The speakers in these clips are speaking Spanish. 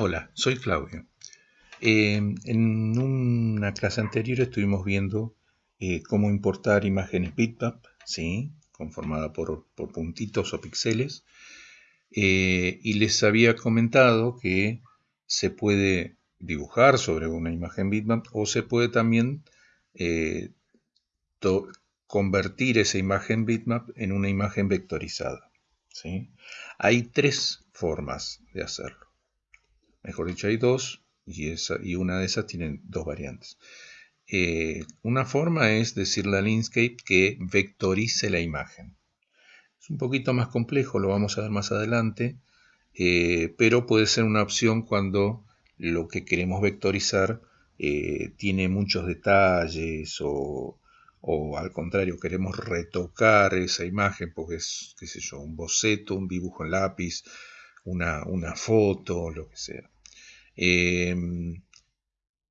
Hola, soy Claudio. Eh, en una clase anterior estuvimos viendo eh, cómo importar imágenes bitmap, ¿sí? conformada por, puntitos o píxeles, eh, y les había comentado que se puede dibujar sobre una imagen bitmap o se puede también convertir esa imagen bitmap en una imagen vectorizada. ¿sí? Hay tres formas de hacerlo. Mejor dicho, hay dos y, esa, y una de esas tiene dos variantes. Eh, una forma es decirle al Inkscape que vectorice la imagen. Es un poquito más complejo, lo vamos a ver más adelante, eh, pero puede ser una opción cuando lo que queremos vectorizar eh, tiene muchos detalles o, o, al contrario queremos retocar esa imagen porque es, qué sé yo, un boceto, un dibujo en lápiz, una, una foto, lo que sea. Em,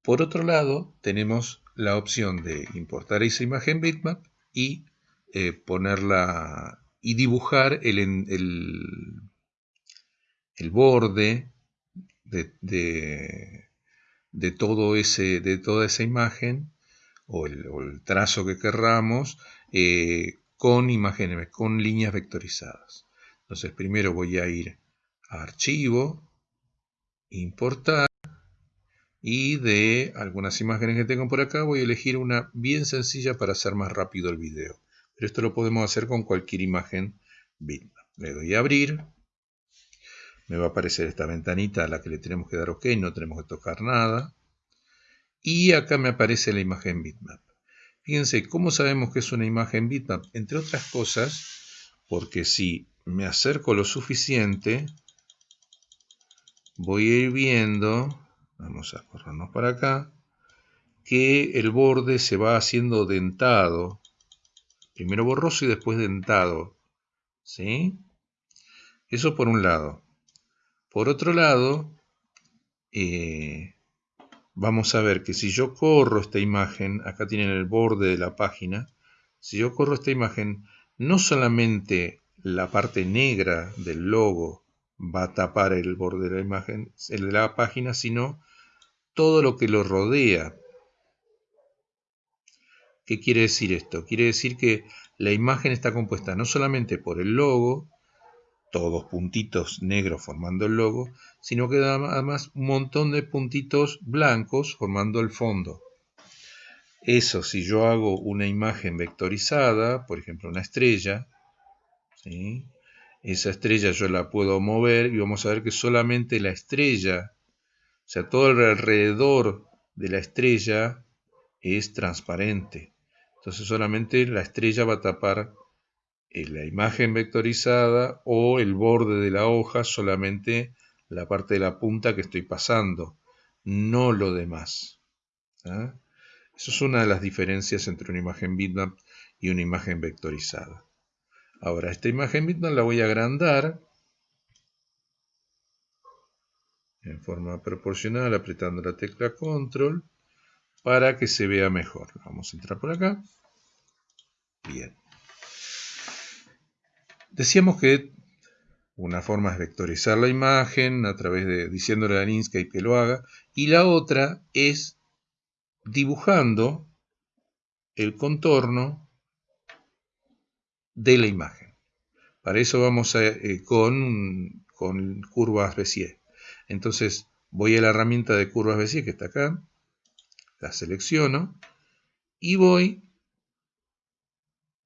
por otro lado, tenemos la opción de importar esa imagen bitmap y eh, ponerla y dibujar el, el, borde de, de, ese, de toda esa imagen o el, trazo que querramos eh, con imágenes, con líneas vectorizadas. Entonces primero voy a ir a archivo, importar y de algunas imágenes que tengo por acá voy a elegir una bien sencilla para hacer más rápido el video. Pero esto lo podemos hacer con cualquier imagen bitmap. Le doy a abrir. Me va a aparecer esta ventanita a la que le tenemos que dar OK, no tenemos que tocar nada. Y acá me aparece la imagen bitmap. Fíjense, ¿cómo sabemos que es una imagen bitmap? Entre otras cosas, porque si me acerco lo suficiente, voy a ir viendo, vamos a corrernos para acá, que el borde se va haciendo dentado, primero borroso y después dentado, ¿sí? Eso por un lado. Por otro lado, eh, vamos a ver que si yo corro esta imagen, acá tienen el borde de la página, si yo corro esta imagen, no solamente la parte negra del logo va a tapar el borde de la imagen, el de la página, sino todo lo que lo rodea. ¿Qué quiere decir esto? Quiere decir que la imagen está compuesta no solamente por el logo, todos puntitos negros formando el logo, sino que además un montón de puntitos blancos formando el fondo. Eso si yo hago una imagen vectorizada, por ejemplo una estrella, ¿sí? Esa estrella yo la puedo mover y vamos a ver que solamente la estrella, o sea, todo el alrededor de la estrella es transparente. Entonces solamente la estrella va a tapar eh, la imagen vectorizada o el borde de la hoja, solamente la parte de la punta que estoy pasando, no lo demás. ¿ah? Eso es una de las diferencias entre una imagen bitmap y una imagen vectorizada. Ahora, esta imagen bitmap la voy a agrandar en forma proporcional apretando la tecla control para que se vea mejor. Vamos a entrar por acá. Bien. Decíamos que una forma es vectorizar la imagen a través de diciéndole a Inkscape que lo haga y la otra es dibujando el contorno de la imagen. Para eso vamos a, eh, con, con curvas Bézier. Entonces voy a la herramienta de curvas Bézier que está acá, la selecciono y voy,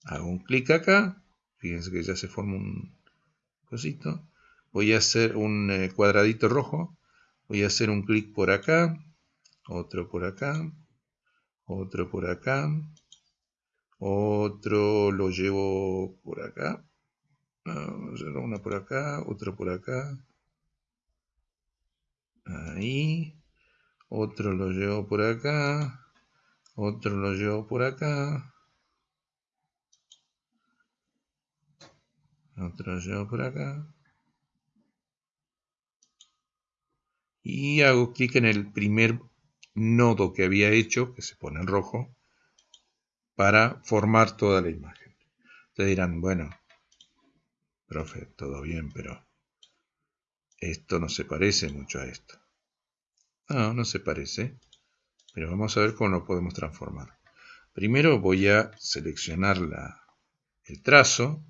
hago un clic acá, fíjense que ya se forma un cosito, voy a hacer un eh, cuadradito rojo, voy a hacer un clic por acá, otro por acá, otro por acá, otro lo llevo por acá. Una por acá, otro por acá. Ahí. Otro lo llevo por acá. Otro lo llevo por acá. Otro lo llevo por acá. Y hago clic en el primer nodo que había hecho, que se pone en rojo para formar toda la imagen. Ustedes dirán, bueno, profe, todo bien, pero esto no se parece mucho a esto. No, no se parece. Pero vamos a ver cómo lo podemos transformar. Primero voy a seleccionar la, el trazo.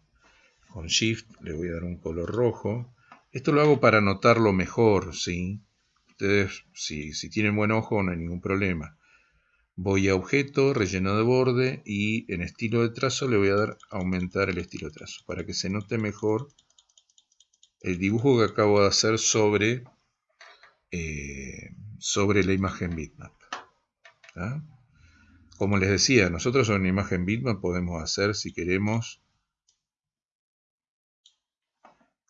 Con Shift le voy a dar un color rojo. Esto lo hago para notarlo mejor. Ustedes, si, si tienen buen ojo, no hay ningún problema. Voy a objeto, relleno de borde y en estilo de trazo le voy a dar aumentar el estilo de trazo para que se note mejor el dibujo que acabo de hacer sobre, eh, sobre la imagen bitmap. Como les decía, nosotros en una imagen bitmap podemos hacer, si queremos,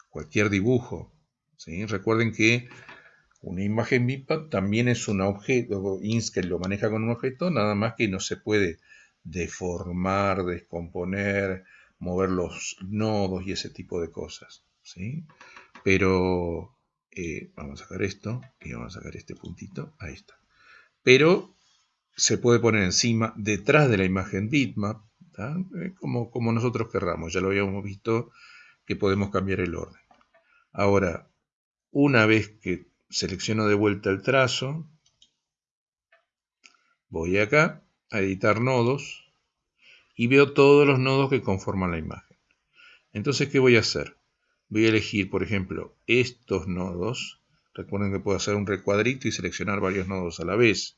cualquier dibujo. Recuerden que una imagen bitmap también es un objeto, Inkscape lo maneja con un objeto, nada más que no se puede deformar, descomponer, mover los nodos y ese tipo de cosas. ¿sí? Pero eh, vamos a sacar esto y vamos a sacar este puntito, ahí está. Pero se puede poner encima, detrás de la imagen bitmap, eh, como, como nosotros querramos, ya lo habíamos visto que podemos cambiar el orden. Ahora, una vez que selecciono de vuelta el trazo, voy acá a editar nodos y veo todos los nodos que conforman la imagen. Entonces, ¿qué voy a hacer? Voy a elegir, por ejemplo, estos nodos. Recuerden que puedo hacer un recuadrito y seleccionar varios nodos a la vez.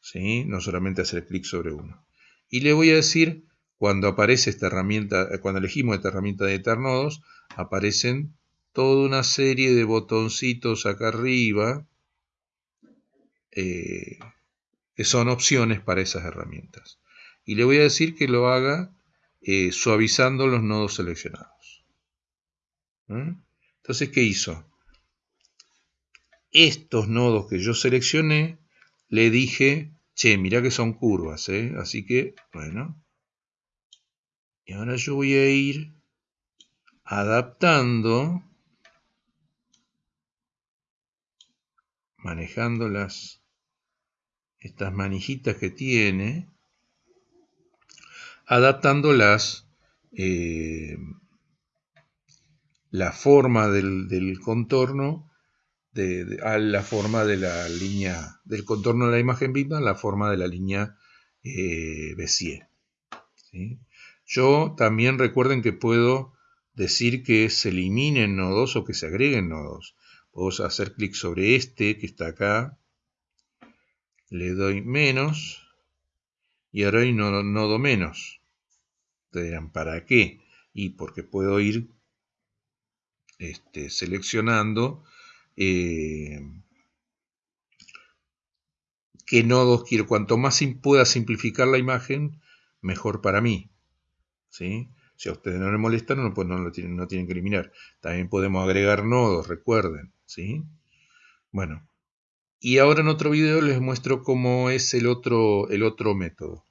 ¿sí? No solamente hacer clic sobre uno. Y le voy a decir, cuando aparece esta herramienta, cuando elegimos esta herramienta de editar nodos, aparecen toda una serie de botoncitos acá arriba eh, que son opciones para esas herramientas. Y le voy a decir que lo haga eh, suavizando los nodos seleccionados. ¿Mm? Entonces, ¿qué hizo? Estos nodos que yo seleccioné, le dije, che, mirá que son curvas, ¿eh? Así que, bueno. Y ahora yo voy a ir adaptando, manejando las, estas manijitas que tiene, adaptando las, eh, la forma del, del contorno a la forma de la línea, del contorno de la imagen bitmap, la forma de la línea eh, Bézier. Yo también recuerden que puedo decir que se eliminen nodos o que se agreguen nodos. Puedo hacer clic sobre este que está acá, le doy menos y ahora hay nodo, nodo menos. Ustedes dirán, ¿para qué? Y porque puedo ir este, seleccionando eh, qué nodos quiero. Cuanto más pueda simplificar la imagen, mejor para mí. ¿sí? Si a ustedes no les molestan, no, pues no, lo tienen, no tienen que eliminar. También podemos agregar nodos, recuerden. ¿Sí? Bueno, y ahora en otro video les muestro cómo es el otro, el otro método.